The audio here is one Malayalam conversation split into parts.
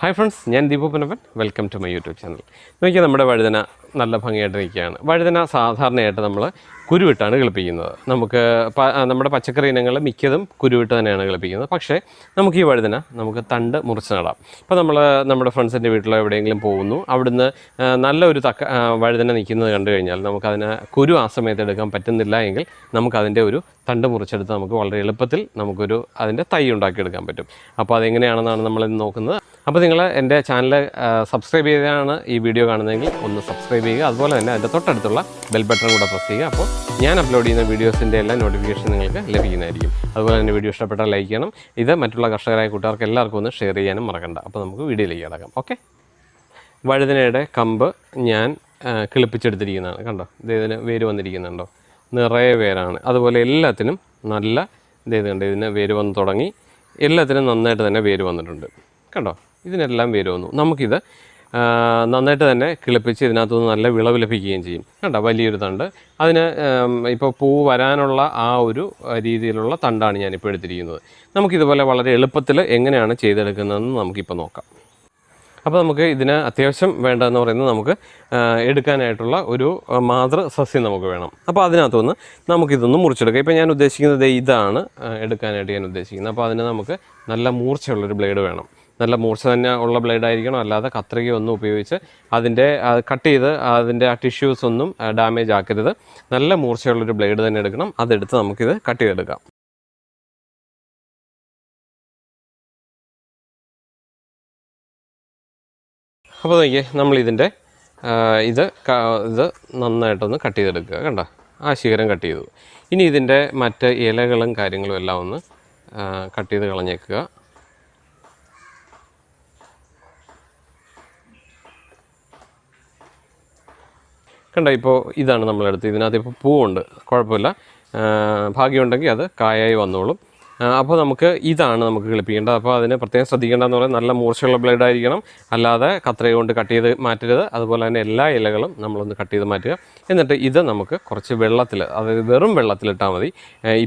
ഹായ് ഫ്രണ്ട്സ് ഞാൻ Deepu Punappan welcome to my YouTube channel നോക്കിയാൽ നമ്മുടെ വഴുതന നല്ല ഭംഗിയായിട്ട് നിൽക്കുകയാണ് വഴുതന സാധാരണയായിട്ട് നമ്മൾ കുരുവിട്ടാണ് കിളിപ്പിക്കുന്നത്. നമുക്ക് നമ്മുടെ പച്ചക്കറി ഇനങ്ങൾ മിക്കതും കുരുവിട്ട് തന്നെയാണ് കിളിപ്പിക്കുന്നത്. പക്ഷേ നമുക്ക് ഈ വഴുതന നമുക്ക് തണ്ട് മുറിച്ച് നടാം. ഇപ്പോൾ നമ്മൾ നമ്മുടെ ഫ്രണ്ട്സിന്റെ വീട്ടിലോ എവിടെയെങ്കിലും പോകുന്നു അവിടുന്ന് നല്ലൊരു നല്ല തക്ക വഴുതന നിൽക്കുന്നത് കണ്ടു കഴിഞ്ഞാൽ നമുക്കതിനെ കുരു ആ സമയത്ത് എടുക്കാൻ പറ്റുന്നില്ല എങ്കിൽ നമുക്കതിന്റെ ഒരു തണ്ട് മുറിച്ചെടുത്ത് നമുക്ക് വളരെ എളുപ്പത്തിൽ നമുക്കൊരു അതിന്റെ തൈ ഉണ്ടാക്കിയെടുക്കാൻ പറ്റും. അപ്പോൾ അതെങ്ങനെയാണെന്നാണ് നമ്മളിന്ന് നോക്കുന്നത്. അപ്പോൾ നിങ്ങൾ എന്റെ ചാനൽ സബ്സ്ക്രൈബ് ചെയ്താണ് ഈ വീഡിയോ കാണുന്നതെങ്കിൽ ഒന്ന് സബ്സ്ക്രൈബ് ചെയ്യുക. അതുപോലെ തന്നെ അതിന്റെ തൊട്ടടുത്തുള്ള ബെൽ ബട്ടൺ കൂടെ പ്രസ് ചെയ്യുക. അപ്പോൾ ഞാൻ അപ്ലോഡ് ചെയ്യുന്ന വീഡിയോസിന്റെ എല്ലാ നോട്ടിഫിക്കേഷൻ നിങ്ങൾക്ക് ലഭിക്കുന്നതായിരിക്കും. അതുപോലെ തന്നെ വീഡിയോ ഇഷ്ടപ്പെട്ടാൽ ലൈക്ക് ചെയ്യണം. ഇത് മറ്റുള്ള കർഷകരായ കൂട്ടുകാർക്ക് എല്ലാവർക്കും ഒന്ന് ഷെയർ ചെയ്യാനും മറക്കണ്ട. അപ്പോൾ നമുക്ക് വീഡിയോയിലേക്ക് കിടക്കാം. ഓക്കെ വഴുതനയുടെ കമ്പ് ഞാൻ കിളിപ്പിച്ചെടുത്തിരിക്കുന്നതാണ്. കണ്ടോ? ഇതേതിന് വേര് വന്നിരിക്കുന്നുണ്ടോ? നിറയെ വേരാണ്. അതുപോലെ എല്ലാത്തിനും നല്ല ഇതേത് ഇത് കണ്ടോ? ഇതിന് വേര് വന്ന് തുടങ്ങി. എല്ലാത്തിനും നന്നായിട്ട് തന്നെ വേര് വന്നിട്ടുണ്ട്. കണ്ടോ? ഇതിനെല്ലാം വേര് വന്നു. നമുക്കിത് നന്നായിട്ട് തന്നെ കിളിപ്പിച്ച് ഇതിനകത്തുനിന്ന് നല്ല വിളവ് ലഭിക്കുകയും ചെയ്യും. കേട്ടോ വലിയൊരു തണ്ട്. അതിന് ഇപ്പോൾ പൂ വരാനുള്ള ആ ഒരു രീതിയിലുള്ള തണ്ടാണ് ഞാനിപ്പോൾ എടുത്തിരിക്കുന്നത്. നമുക്കിതുപോലെ വളരെ എളുപ്പത്തിൽ എങ്ങനെയാണ് ചെയ്തെടുക്കുന്നതെന്ന് നമുക്കിപ്പോൾ നോക്കാം. അപ്പോൾ നമുക്ക് ഇതിന് അത്യാവശ്യം വേണ്ടതെന്ന് പറയുന്നത് നമുക്ക് എടുക്കാനായിട്ടുള്ള ഒരു മാതൃ സസ്യം നമുക്ക് വേണം. അപ്പോൾ അതിനകത്തുനിന്ന് നമുക്കിതൊന്ന് മുറിച്ചെടുക്കാം. ഇപ്പോൾ ഞാൻ ഉദ്ദേശിക്കുന്നത് ഇതാണ് എടുക്കാനായിട്ട് ഞാൻ ഉദ്ദേശിക്കുന്നത്. അപ്പോൾ അതിന് നമുക്ക് നല്ല മൂർച്ചയുള്ളൊരു ബ്ലേഡ് വേണം. നല്ല മൂർച്ച തന്നെ ഉള്ള ബ്ലേഡ് ആയിരിക്കണം. അല്ലാതെ കത്രികയൊന്നും ഉപയോഗിച്ച് അതിന്റെ കട്ട് ചെയ്ത് അതിന്റെ ആ ടിഷ്യൂസ് ഒന്നും ഡാമേജ് ആക്കരുത്. നല്ല മൂർച്ചയുള്ളൊരു ബ്ലേഡ് തന്നെ എടുക്കണം. അതെടുത്ത് നമുക്കിത് കട്ട് ചെയ്തെടുക്കാം. അപ്പോൾ നോക്കിയേ നമ്മളിതിന്റെ ഇത് ഇത് നന്നായിട്ടൊന്ന് കട്ട് ചെയ്തെടുക്കുക കണ്ടോ? ആ ശിഖരം കട്ട് ചെയ്തു. ഇനി ഇതിന്റെ മറ്റ് ഇലകളും കാര്യങ്ങളും എല്ലാം ഒന്ന് കട്ട് ചെയ്ത് കളഞ്ഞേക്കുക. കണ്ടോ ഇപ്പോൾ ഇതാണ് നമ്മളെടുത്ത് ഇതിനകത്ത് ഇപ്പോൾ പൂവുണ്ട്. കുഴപ്പമില്ല. ഭാഗ്യമുണ്ടെങ്കിൽ അത് കായായി വന്നോളും. അപ്പോൾ നമുക്ക് ഇതാണ് നമുക്ക് കിളിപ്പിക്കേണ്ടത്. അപ്പോൾ അതിന് പ്രത്യേകം ശ്രദ്ധിക്കേണ്ടതെന്ന് പറയുന്നത് നല്ല മൂർച്ചയുള്ള ബ്ലേഡ് ആയിരിക്കണം. അല്ലാതെ കത്രയ കൊണ്ട് കട്ട് ചെയ്ത് മാറ്റരുത്. അതുപോലെ തന്നെ എല്ലാ ഇലകളും നമ്മളൊന്ന് കട്ട് ചെയ്ത് മാറ്റുക. എന്നിട്ട് ഇത് നമുക്ക് കുറച്ച് വെള്ളത്തിൽ അതായത് വെറും വെള്ളത്തിലിട്ടാൽ മതി.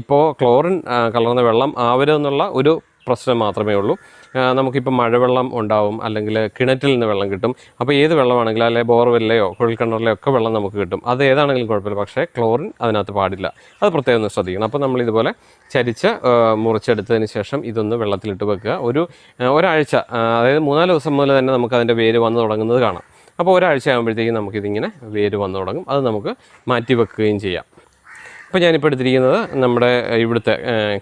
ഇപ്പോൾ ക്ലോറിൻ കലർന്ന വെള്ളം ആവരുതെന്നുള്ള ഒരു പ്രശ്നം മാത്രമേ ഉള്ളൂ. നമുക്കിപ്പോൾ മഴവെള്ളം ഉണ്ടാവും അല്ലെങ്കിൽ കിണറ്റിൽ നിന്ന് വെള്ളം കിട്ടും. അപ്പോൾ ഏത് വെള്ളമാണെങ്കിലും അല്ലെങ്കിൽ ബോർവെല്ലയോ കുഴൽക്കിണറിലെയോ ഒക്കെ വെള്ളം നമുക്ക് കിട്ടും. അത് ഏതാണെങ്കിലും കുഴപ്പമില്ല പക്ഷേ ക്ലോറിൻ അതിനകത്ത് പാടില്ല. അത് പ്രത്യേകം ഒന്ന് ശ്രദ്ധിക്കണം. അപ്പോൾ നമ്മൾ ഇതുപോലെ ചരിച്ച് മുറിച്ചെടുത്തതിന് ശേഷം ഇതൊന്ന് വെള്ളത്തിലിട്ട് വെക്കുക. ഒരു ഒരാഴ്ച അതായത് മൂന്നാൽ ദിവസം മുതൽ തന്നെ നമുക്ക് അതിന്റെ വേര് വന്ന് തുടങ്ങുന്നത് കാണാം. അപ്പോൾ ഒരാഴ്ച ആകുമ്പോഴത്തേക്കും നമുക്കിതിങ്ങനെ വേര് വന്നു തുടങ്ങും. അത് നമുക്ക് മാറ്റി വെക്കുകയും ചെയ്യാം. ഇപ്പോൾ ഞാനിപ്പോൾ എടുത്തിരിക്കുന്നത് നമ്മുടെ ഇവിടുത്തെ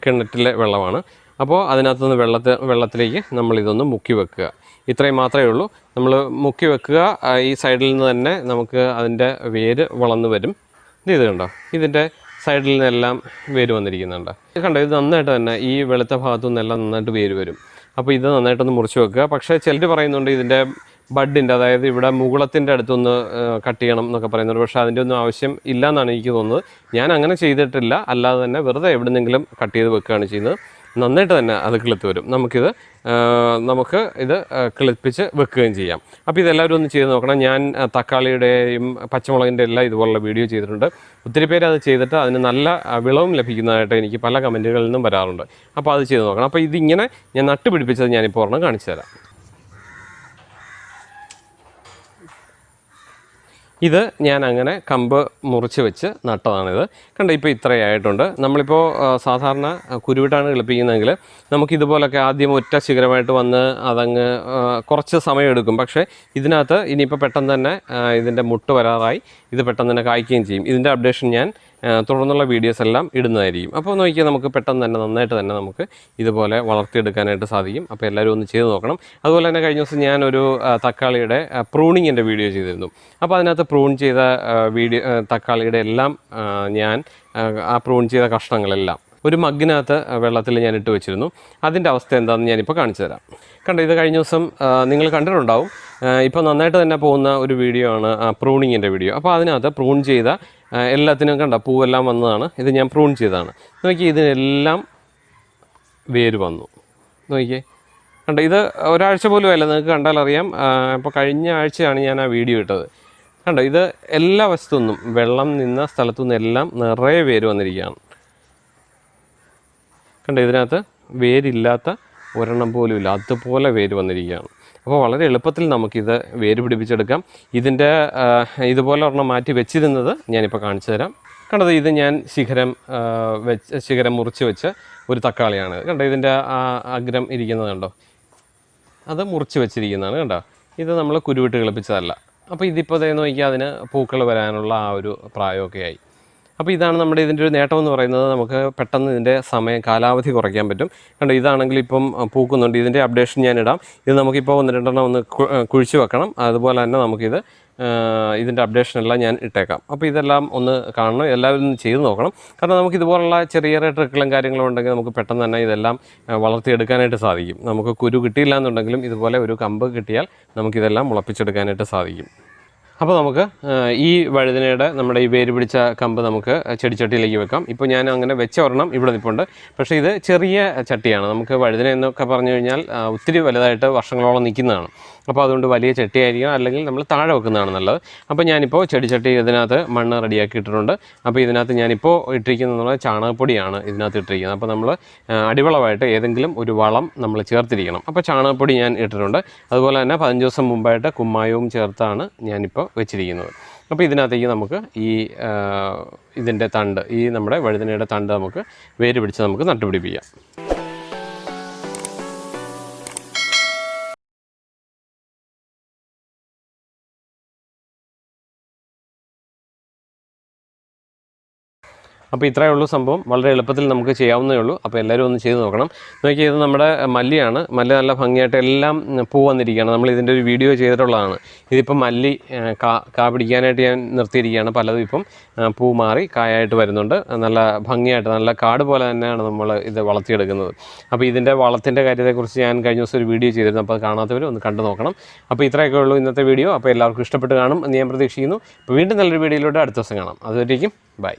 കിണറ്റിലെ വെള്ളമാണ്. അപ്പോൾ അതിനകത്തുനിന്ന് വെള്ളത്തിൽ വെള്ളത്തിലേക്ക് നമ്മളിതൊന്ന് മുക്കി വെക്കുക. ഇത്രയും മാത്രമേ ഉള്ളൂ. നമ്മൾ മുക്കി വെക്കുക. ഈ സൈഡിൽ നിന്ന് തന്നെ നമുക്ക് അതിന്റെ വേര് വളർന്നു വരും. ഇത് ഇത് കണ്ടോ? ഇതിന്റെ സൈഡിൽ നിന്നെല്ലാം വേര് വന്നിരിക്കുന്നുണ്ട്. ഇത് കണ്ടോ? ഇത് നന്നായിട്ട് തന്നെ ഈ വെളുത്ത ഭാഗത്തു നിന്നെല്ലാം നന്നായിട്ട് വേര് വരും. അപ്പോൾ ഇത് നന്നായിട്ടൊന്ന് മുറിച്ച് വെക്കുക. പക്ഷേ ചിലർ പറയുന്നുണ്ട് ഇതിന്റെ ബഡിന്റെ അതായത് ഇവിടെ മുകുളത്തിന്റെ അടുത്തൊന്ന് കട്ട് ചെയ്യണം എന്നൊക്കെ പറയുന്നുണ്ട്. പക്ഷേ അതിന്റെ ഒന്നും ആവശ്യം ഇല്ല എന്നാണ് എനിക്ക് തോന്നുന്നത്. ഞാൻ അങ്ങനെ ചെയ്തിട്ടില്ല. അല്ലാതെ തന്നെ വെറുതെ എവിടെന്നെങ്കിലും കട്ട് ചെയ്ത് വെക്കുകയാണ് ചെയ്യുന്നത്. നന്നായിട്ട് തന്നെ അത് കിളുത്ത് വരും. നമുക്കിത് നമുക്ക് ഇത് കിളിപ്പിച്ച് വെക്കുകയും ചെയ്യാം. അപ്പോൾ ഇതെല്ലാവരും ഒന്ന് ചെയ്ത് നോക്കണം. ഞാൻ തക്കാളിയുടെയും പച്ചമുളകിന്റെ എല്ലാം ഇതുപോലുള്ള വീഡിയോ ചെയ്തിട്ടുണ്ട്. ഒത്തിരി പേര് അത് ചെയ്തിട്ട് അതിന് നല്ല വിളവും ലഭിക്കുന്നതായിട്ട് എനിക്ക് പല കമന്റുകളിൽ നിന്നും വരാറുണ്ട്. അപ്പോൾ അത് ചെയ്ത് നോക്കണം. അപ്പോൾ ഇതിങ്ങനെ ഞാൻ നട്ടുപിടിപ്പിച്ചത് ഞാനിപ്പോൾ ഒരെണ്ണം കാണിച്ചു തരാം. ഇത് ഞാൻ അങ്ങനെ കമ്പ് മുറിച്ച് വെച്ച് നട്ടതാണിത്. കണ്ട ഇപ്പോൾ ഇത്രയായിട്ടുണ്ട്. നമ്മളിപ്പോൾ സാധാരണ കുരുവിട്ടാണ് കിളിപ്പിക്കുന്നതെങ്കിൽ നമുക്കിതുപോലൊക്കെ ആദ്യം ഒറ്റ ശിഖരമായിട്ട് വന്ന് അതങ്ങ് കുറച്ച് സമയമെടുക്കും പക്ഷേ ഇതിനകത്ത് ഇനിയിപ്പോൾ പെട്ടെന്ന് തന്നെ ഇതിന്റെ മുട്ട് വരാറായി. ഇത് പെട്ടെന്ന് തന്നെ കായ്ക്കുകയും ചെയ്യും. ഇതിന്റെ അപ്ഡേഷൻ ഞാൻ തുടർന്നുള്ള വീഡിയോസ് എല്ലാം ഇടുന്നതായിരിക്കും. അപ്പോൾ നോക്കിയാൽ നമുക്ക് പെട്ടെന്ന് തന്നെ നന്നായിട്ട് തന്നെ നമുക്ക് ഇതുപോലെ വളർത്തിയെടുക്കാനായിട്ട് സാധിക്കും. അപ്പോൾ എല്ലാവരും ഒന്ന് ചെയ്ത് നോക്കണം. അതുപോലെ തന്നെ കഴിഞ്ഞ ദിവസം ഞാനൊരു തക്കാളിയുടെ പ്രൂണിങ്ങിന്റെ വീഡിയോ ചെയ്തിരുന്നു. അപ്പോൾ അതിനകത്ത് പ്രൂൺ ചെയ്ത വീഡിയോ തക്കാളിയുടെ എല്ലാം ഞാൻ ആ പ്രൂൺ ചെയ്ത കഷ്ണങ്ങളെല്ലാം ഒരു മഗ്ഗിനകത്ത് വെള്ളത്തിൽ ഞാൻ ഇട്ട് വെച്ചിരുന്നു. അതിന്റെ അവസ്ഥ എന്താണെന്ന് ഞാനിപ്പോൾ കാണിച്ചു തരാം. കണ്ടോ ഇത് കഴിഞ്ഞ ദിവസം നിങ്ങൾ കണ്ടിട്ടുണ്ടാവും. ഇപ്പോൾ നന്നായിട്ട് തന്നെ പോകുന്ന ഒരു വീഡിയോ ആണ് പ്രൂണിങ്ങിന്റെ വീഡിയോ അപ്പോൾ അതിനകത്ത് പ്രൂൺ ചെയ്ത എല്ലാത്തിനും കണ്ട പൂവെല്ലാം വന്നതാണ്. ഇത് ഞാൻ പ്രൂൺ ചെയ്തതാണ്. നോക്കി ഇതിനെല്ലാം വേര് വന്നു. നോക്കിയേ കണ്ട ഇത് ഒരാഴ്ച പോലും അല്ല നിങ്ങൾക്ക് കണ്ടാൽ അറിയാം. ഇപ്പോൾ കഴിഞ്ഞ ആഴ്ചയാണ് ഞാൻ ആ വീഡിയോ ഇട്ടത്. കണ്ടോ ഇത് എല്ലാ വശത്തുനിന്നും വെള്ളം നിന്ന സ്ഥലത്തുനിന്ന് എല്ലാം നിറയെ വേര് വന്നിരിക്കുകയാണ്. കണ്ടോ ഇതിനകത്ത് വേരില്ലാത്ത ഒരെണ്ണം പോലും ഇല്ല. അതുപോലെ വേര് വന്നിരിക്കുകയാണ്. അപ്പോൾ വളരെ എളുപ്പത്തിൽ നമുക്കിത് വേര് പിടിപ്പിച്ചെടുക്കാം ഇതിന്റെ ഇതുപോലെ ഒരെണ്ണം മാറ്റി വെച്ചിരുന്നത് ഞാനിപ്പോൾ കാണിച്ചു തരാം. കണ്ടത് ഇത് ഞാൻ ശിഖരം വെച്ച് ശിഖരം മുറിച്ച് വെച്ച് ഒരു തക്കാളിയാണ്. കണ്ടോ ഇതിന്റെ ആ അഗ്രം ഇരിക്കുന്നത് കണ്ടോ? അത് മുറിച്ച് വെച്ചിരിക്കുന്നതാണ് കണ്ടോ? ഇത് നമ്മൾ കുരുവിട്ട് കിളിപ്പിച്ചതല്ല. അപ്പോൾ ഇതിപ്പോൾ നോക്കിയാൽ അതിന് പൂക്കൾ വരാനുള്ള ആ ഒരു പ്രായമൊക്കെ ആയി അപ്പോൾ ഇതാണ് നമ്മുടെ ഇതിന്റെ ഒരു നേട്ടം എന്ന് പറയുന്നത്. നമുക്ക് പെട്ടെന്ന് ഇതിന്റെ സമയം കാലാവധി കുറയ്ക്കാൻ പറ്റും. കണ്ടോ ഇതാണെങ്കിൽ ഇപ്പം പൂക്കുന്നുണ്ട്. ഇതിന്റെ അപ്ഡേഷൻ ഞാൻ ഇടാം ഇത് നമുക്കിപ്പോൾ ഒന്ന് രണ്ടെണ്ണം ഒന്ന് കുഴിച്ചു വെക്കണം. അതുപോലെ തന്നെ നമുക്കിത് ഇതിന്റെ അപ്ഡേഷൻ എല്ലാം ഞാൻ ഇട്ടേക്കാം. അപ്പോൾ ഇതെല്ലാം ഒന്ന് കാണണം. എല്ലാവരും ചെയ്ത് നോക്കണം. കാരണം നമുക്ക് ഇതുപോലുള്ള ചെറിയ ചെറിയ ട്രിക്കുകളും കാര്യങ്ങളും ഉണ്ടെങ്കിൽ നമുക്ക് പെട്ടെന്ന് തന്നെ ഇതെല്ലാം വളർത്തിയെടുക്കാനായിട്ട് സാധിക്കും. നമുക്ക് കുരു കിട്ടിയില്ല എന്നുണ്ടെങ്കിലും ഇതുപോലെ ഒരു കമ്പ് കിട്ടിയാൽ നമുക്കിതെല്ലാം മുളപ്പിച്ചെടുക്കാനായിട്ട് സാധിക്കും. അപ്പോൾ നമുക്ക് ഈ വഴുതനയുടെ നമ്മുടെ ഈ വേര് പിടിച്ച കമ്പ് നമുക്ക് ചെടിച്ചട്ടിയിലേക്ക് വെക്കാം. ഇപ്പോൾ ഞാൻ അങ്ങനെ വെച്ച ഒരെണ്ണം ഇവിടെ നിൽപ്പുണ്ട് പക്ഷേ ഇത് ചെറിയ ചട്ടിയാണ്. നമുക്ക് വഴുതന എന്നൊക്കെ പറഞ്ഞു കഴിഞ്ഞാൽ ഒത്തിരി വലുതായിട്ട് വർഷങ്ങളോളം നിൽക്കുന്നതാണ്. അപ്പോൾ അതുകൊണ്ട് വലിയ ചട്ടിയായിരിക്കണം അല്ലെങ്കിൽ നമ്മൾ താഴെ വെക്കുന്നതാണ് നല്ലത്. അപ്പോൾ ഞാനിപ്പോൾ ചെടിച്ചട്ടി ഇതിനകത്ത് മണ്ണ് റെഡിയാക്കി ഇട്ടിട്ടുണ്ട്. അപ്പോൾ ഇതിനകത്ത് ഞാനിപ്പോൾ ഇട്ടിരിക്കുന്നത് ചാണകപ്പൊടിയാണ് ഇതിനകത്ത് ഇട്ടിരിക്കുന്നത്. അപ്പോൾ നമ്മൾ അടിവളമായിട്ട് ഏതെങ്കിലും ഒരു വളം നമ്മൾ ചേർത്തിരിക്കണം. അപ്പോൾ ചാണകപ്പൊടി ഞാൻ ഇട്ടിട്ടുണ്ട്. അതുപോലെ തന്നെ പതിനഞ്ച് ദിവസം മുമ്പായിട്ട് കുമ്മായവും ചേർത്താണ് ഞാനിപ്പോൾ വെച്ചിരിക്കുന്നത്. അപ്പോൾ ഇതിനകത്തേക്ക് നമുക്ക് ഈ ഇതിന്റെ തണ്ട് ഈ നമ്മുടെ വഴുതനയുടെ തണ്ട് നമുക്ക് വേര് പിടിച്ച് നമുക്ക് നട്ടുപിടിപ്പിക്കാം. അപ്പോൾ ഇത്രയേ ഉള്ളൂ സംഭവം. വളരെ എളുപ്പത്തിൽ നമുക്ക് ചെയ്യാവുന്നേ ഉള്ളൂ. അപ്പോൾ എല്ലാവരും ഒന്ന് ചെയ്ത് നോക്കണം. നോക്കിയാൽ ഇത് നമ്മുടെ മല്ലിയാണ്. മല്ലി നല്ല ഭംഗിയായിട്ട് എല്ലാം പൂ വന്നിരിക്കുകയാണ്. നമ്മൾ ഇതിന്റെ ഒരു വീഡിയോ ചെയ്തിട്ടുള്ളതാണ്. ഇതിപ്പോൾ മല്ലി കാ കാ പിടിക്കാനായിട്ട് ഞാൻ നിർത്തിയിരിക്കുകയാണ്. പലതും ഇപ്പം പൂ മാറി കായായിട്ട് വരുന്നുണ്ട്. നല്ല ഭംഗിയായിട്ട് നല്ല കാട് പോലെ തന്നെയാണ് നമ്മൾ ഇത് വളർത്തിയെടുക്കുന്നത്. അപ്പോൾ ഇതിന്റെ വളത്തിന്റെ കാര്യത്തെക്കുറിച്ച് ഞാൻ കഴിഞ്ഞ ദിവസം ഒരു വീഡിയോ ചെയ്തിരുന്നു. അപ്പോൾ അത് കാണാത്തവർ ഒന്ന് കണ്ടു നോക്കണം. അപ്പോൾ ഇത്രയൊക്കെ ഉള്ളൂ ഇന്നത്തെ വീഡിയോ. അപ്പോൾ എല്ലാവർക്കും ഇഷ്ടപ്പെട്ട് കാണും എന്ന് ഞാൻ പ്രതീക്ഷിക്കുന്നു. അപ്പോൾ വീണ്ടും നല്ലൊരു വീഡിയോയിലൂടെ അടുത്ത ദിവസം കാണാം. അതുവരേക്കും ബൈ.